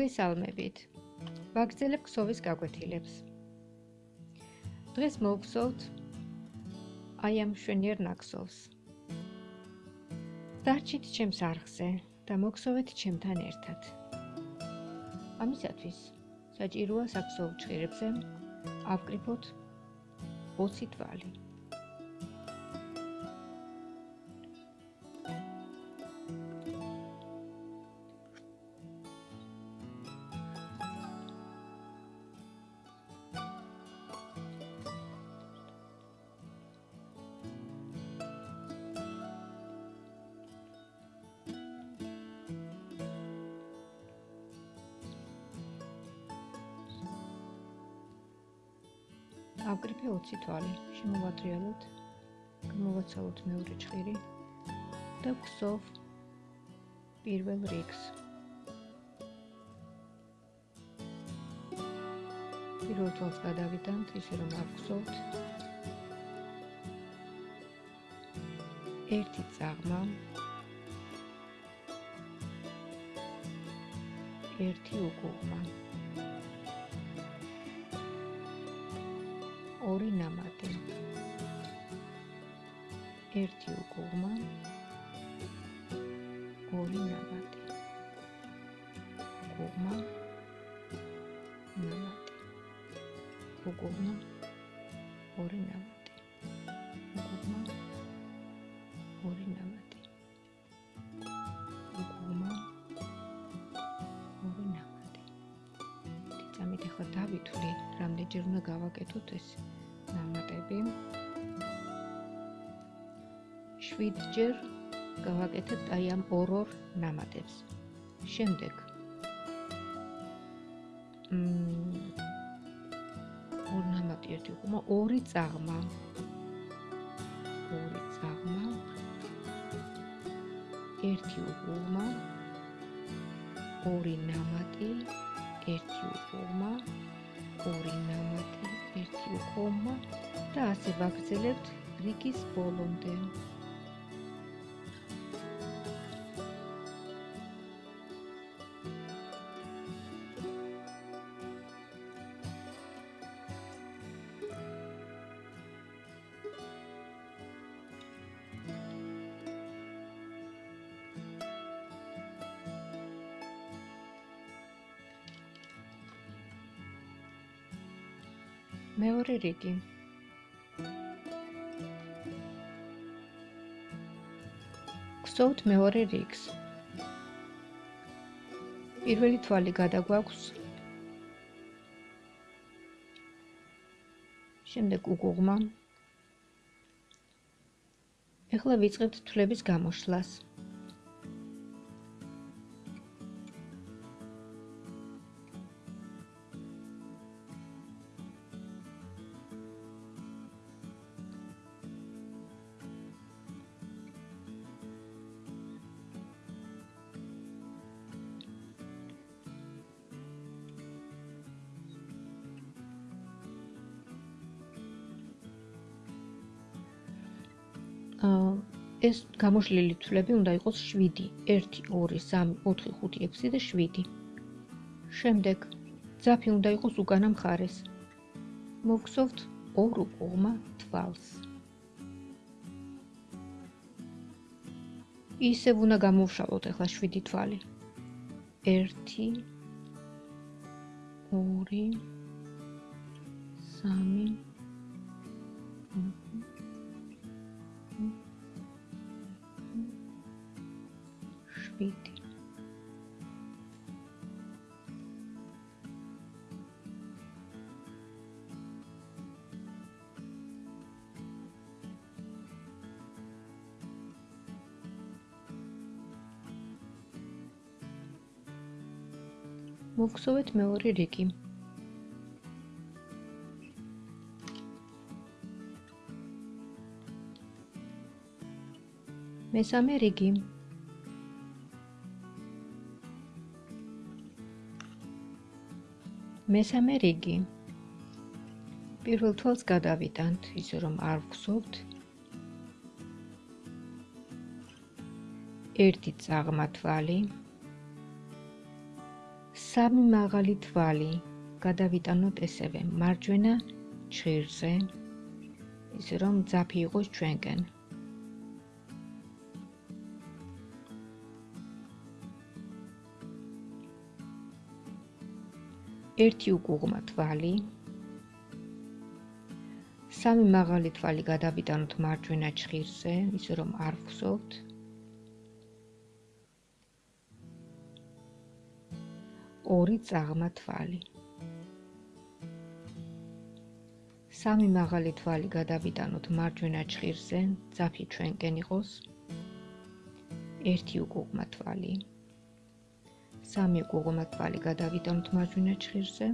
მოგესალმებით. ვაგრძელებ ქსოვის გაკვეთილებს. დღეს მოვხსოვთ აი ამ შვენიერ ნაკსოვს. დარჩით ჩემს არხზე და მოგხსოვეთ ჩემთან ერთად. ამისათვის საჭიროა საქსოვ ჭირებზე ავკრიფოთ 20 თვალი. ავკრიფე 20 თვალი. შემოვატრიალოთ. გამოვაცალოთ მეორე ჭხირი და ვხსოვ პირველ რიგს. პირველ თვალს გადავიდანთ ისე რომ ავხსოვთ. ერთი წაღმა ერთი უკუღმა ორი ნამატი. ერთი უკუღმა ორი ნამატი. უკუღმა ნამატი. უკუღმა ორი ნამატი 7 ჯერ გავაკეთებთ აი ამ ორ-ორ ნამატებს. შემდეგ მ ორ ნამატი ერთი უკუმა, ორი წაღმა. ორი წაღმა. ერთი უკუმა. ორი ნამატი, ერთი უკუმა. ორი ნამატი, ერთი უკომა და ასე ვაგრძელებთ რიგის ბოლომდე. მეორე რიგი. გსოვთ მეორე რიგს. პირველი თვალი გადაგვაქვს. შემდეგ უგუღმა ეხლა ვიწყებთ თვლების გამოშლას ეს გამოშლილი თვლები უნდა იყოს 7 1 2 3 4 5 6 და 7 შემდეგ ძაფი უნდა იყოს უკანა მხარეს. მოგხსოვთ ორ უკუღმა თვალს. ისევ უნდა გამოვშალოთ ახლა 7 თვალი. 1 2 3 ვიდი. მოგხსოვეთ მეორე რიგი. მესამე რიგი. მესამე რიგი. პირველ თვალს გადავიტანთ ისე რომ არ ვხსოვთ ერთი წაღმა თვალი. სამი მაღალი თვალი. გადავიტანოთ ესევე. მარჯვენა ჭირზე ისე რომ ძაფი იყოს ჩვენკენ ერთი უკუღმა თვალი. სამი მაღალი თვალი გადავიტანოთ მარჯვენა ჭირზე ისე რომ არ ვხსოვთ ორი წაღმა თვალი. სამი მაღალი თვალი გადავიტანოთ მარჯვენა ჭირზე ძაფი ჩვენკენ იყოს. ერთი უკუღმა თვალი სამი გუღმა თვალი გადავიტანოთ მარჯვენა ჭირზე.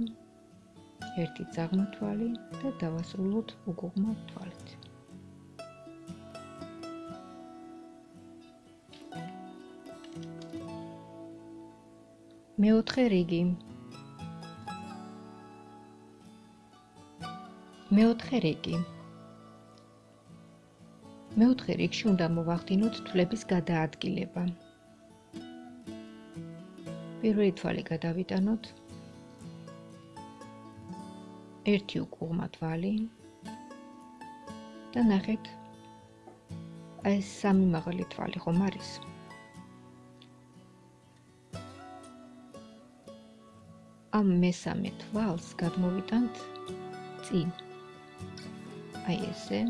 ერთი ძაღმა თვალი და დავასრულოთ უგუღმა თვალით. მეოთხე რიგი. მეოთხე რიგი. მეოთხე რიგში უნდა მოვახდინოთ თვლების გადაადგილება. პირველი თვალი გადავიტანოთ. ერთი უკუღმა თვალი. და ნახეთ. აი სამი მაღალი თვალი ხომ არის? ამ მესამე თვალს გადმოვიტანთ წინ. აი ესე.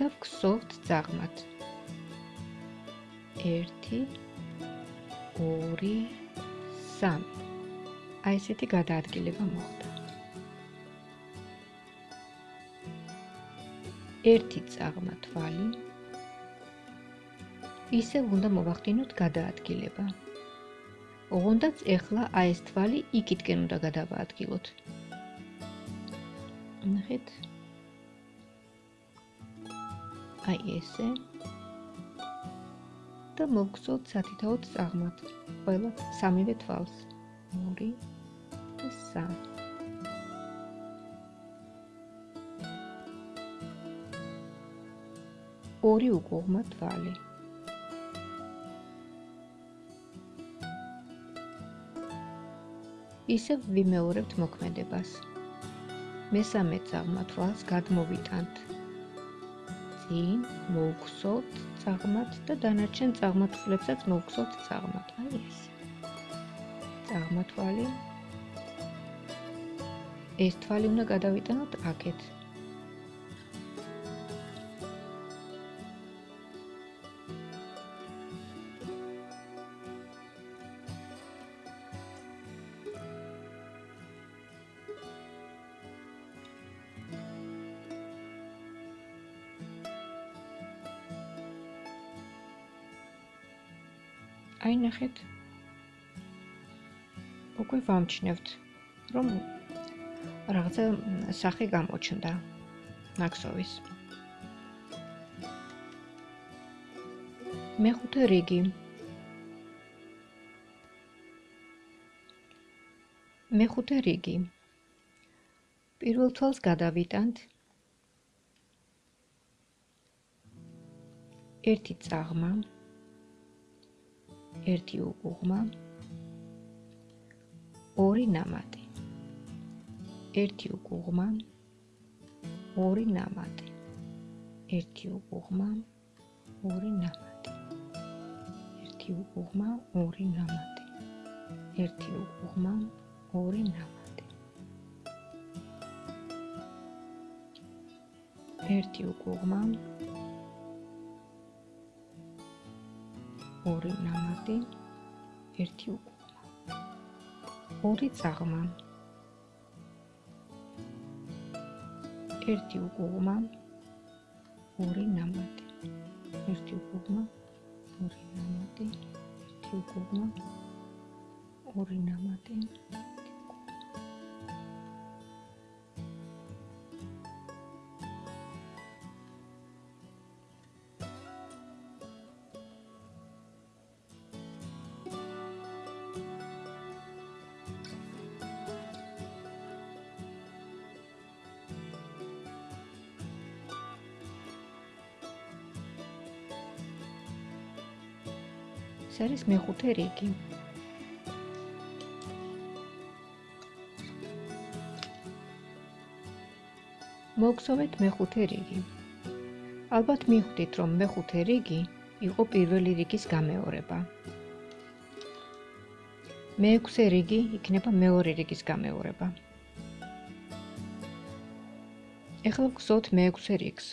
და ვქსოვთ ძაღმათ. 1 2 3 აი ესეთი გადაადგილება მოხდა. ერთი წაღმა თვალი. ისე უნდა მოვახდინოთ გადაადგილება. ოღონდაც ეხლა აი ეს თვალი იქითკენ უნდა გადავაადგილოთ. ნახეთ. აი ესე და მოგწოთ სათითაოდ წაღმათ ყველა სამივე თვალს. 2 და 3 ორი უკუღმა თვალი. ისე ვიმეორებთ მოქმედებას. მესამე წაღმა თვალს გადმოვიტანთ წინ მოვხსოვთ წაღმათ და დანარჩენ წაღმათვლებსაც მოვხსოვთ წაღმათ. აი ეს. წაღმათვალი. ეს თვალი უნდა გადავიტანოთ აქეთ. აი ნახეთ. უკვე ვამჩნევთ რომ რაღაცა სახე გამოჩნდა მაქსოვის მეხუთე რიგი. მეხუთე რიგი. პირველ თვალს გადავიტანთ. ერთი წაღმა ერთი უგუღმა ორი ნამატი. ერთი უგუღმა ორი ნამატი. ერთი უგუღმა ორი ნამატი. ერთი უგუღმა ორი ნამატი. ერთი უგუღმა ორი ნამატი. ერთი უგუღმა ორი ნამატი, ერთი უკუღმა. ორი წაღმა. ერთი უკუღმა, ორი ნამატი. ერთი უკუღმა, ორი ნამატი, ერთი უკუღმა, ორი ნამატი. ეს არის მეხუთე რიგი. მოგხსოვეთ მეხუთე რიგი. ალბათ მიხვდით, რომ მეხუთე რიგი იყო პირველი რიგის გამეორება. მეექვსე რიგი იქნება მეორე რიგის გამეორება. ეხლა გხსოვთ მეექვსე რიგს.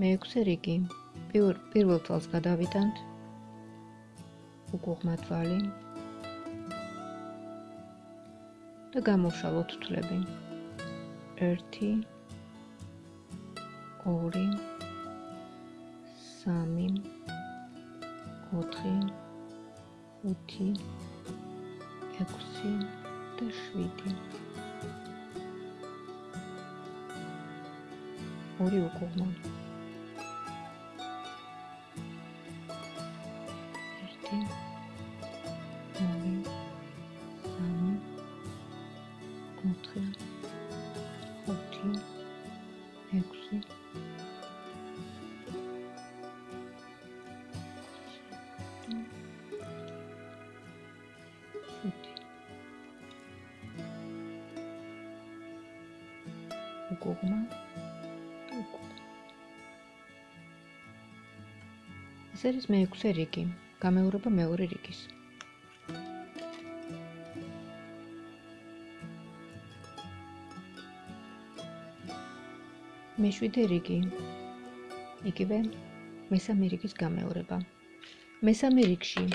მეექვსე რიგი. პირველ თვალს გადავიტანთ. უგუღმა თვალი. და გამოვშალოთ თვლები. 1 2 3 4 5 6 და 7 ორი უგუღმა უკუღმა ეს არის მეექვსე რიგი გამეორება მეორე რიგის. მეშვიდე რიგი იგივე მესამე რიგის გამეორება. მესამე რიგში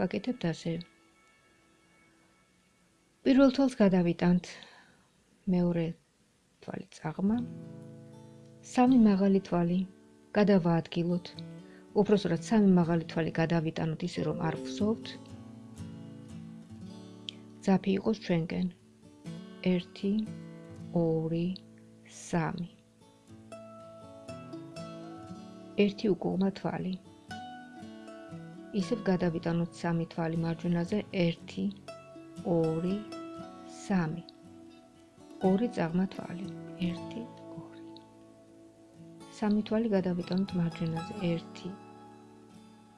ვაკეთებთ ასე პირველ თვალს გადავიტანთ მეორე თვალი წაღმა, სამი მაღალი თვალი გადავაადგილოთ. უпроსურად სამი მაღალი თვალი გადავიტანოთ ისე რომ არ ვხსოვთ. ძაფი იყოს ჩვენკენ. 1 2 3 ერთი უკუღმა თვალი. ისევ გადავიტანოთ სამი თვალი მარჯვენაზე 1 2 3 ორი წაღმა თვალი 1 2 სამი თვალი გადავიტანოთ მარჯვენაზე 1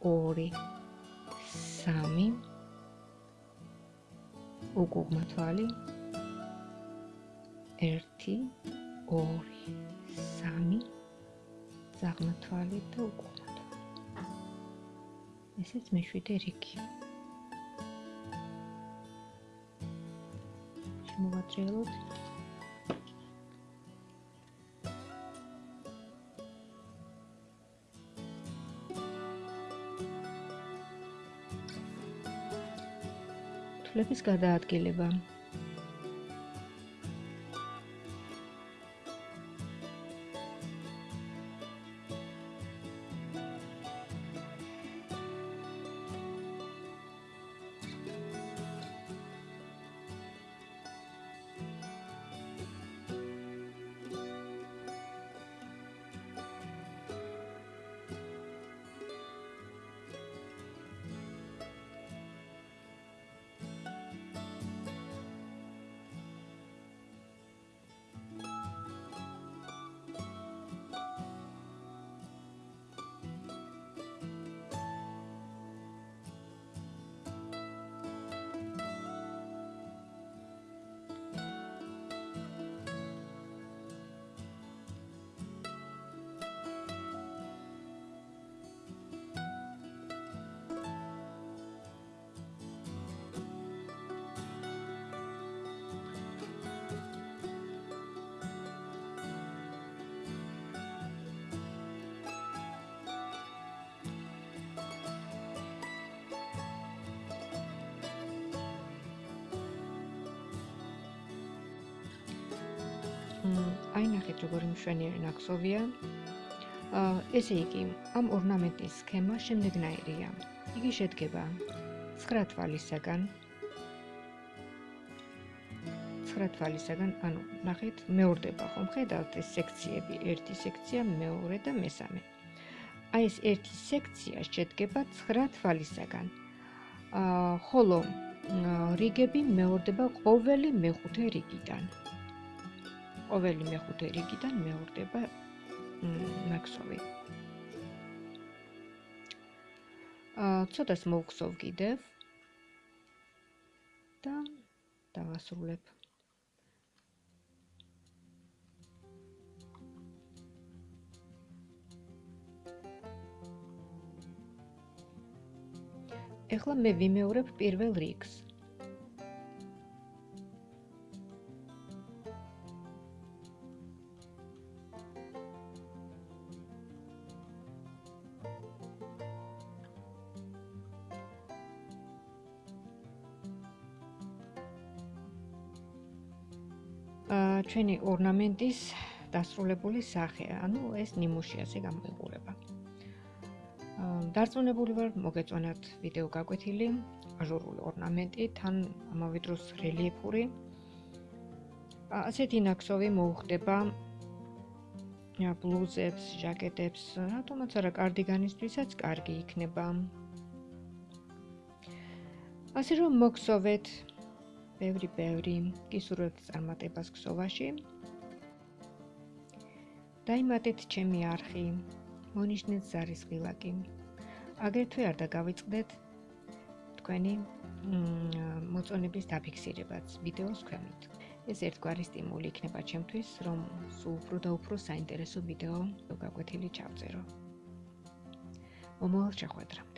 2 3 უკუღმა თვალი 1 2 3 წაღმა თვალი და უკუღმა თვალი. ესეც მეშვიდე რიგი. შემოვაჭრელოთ ფლების გადაადგილება აი ნახეთ როგორი მშვენიერი ნაკსოვია. ესე იგი, ამ ორნამენტის სქემა შემდეგნაირია. იგი შედგება 9 თვალისაგან. 9 თვალისაგან, ანუ ნახეთ, მეორდება ხომ ხედავთ ეს სექციები, ერთი სექცია, მეორე და მესამე. აი ეს ერთი სექცია შედგება 9 თვალისაგან. აა ხოლო რიგები მეორდება ყოველი მეხუთე რიგიდან. ყოველი მეხუთე რიგიდან მეორდება მაქსოვი. აა ცოტას მოვხსოვ კიდევ და დავასრულებ. ეხლა მე ვიმეორებ პირველ რიგს. ჩვენი ორნამენტის დასრულებული სახე, ანუ ეს ნიმუშიაზე გამოიყურება. დარწმუნებული ვარ, მოგეწონათ ვიდეო გაკვეთილი, აჟურული ორნამენტი, თან ამავე დროს რელიეფური. ასეთი ნაკსოვი მოუხდება ბლუზებს, ჟაკეტებს, რატომაც არა კარდიგანისთვისაც კარგი იქნება. ასე რომ მოგსოვეთ ბევრი ბევრი გისურვებთ წარმატებას ქსოვაში. დაიმატეთ ჩემი არხი, მონიშნეთ ზარის ღილაკი. აგრეთვე არ დაგავიწყდეთ თქვენი მოწონების დაფიქსირებაც ვიდეოს ქვემოთ. ეს ერთგვარი სტიმული იქნება ჩემთვის, რომ სულ უფრო და უფრო საინტერესო ვიდეო გაკვეთილი ჩავწერო. მომავალ შეხვედრამდე.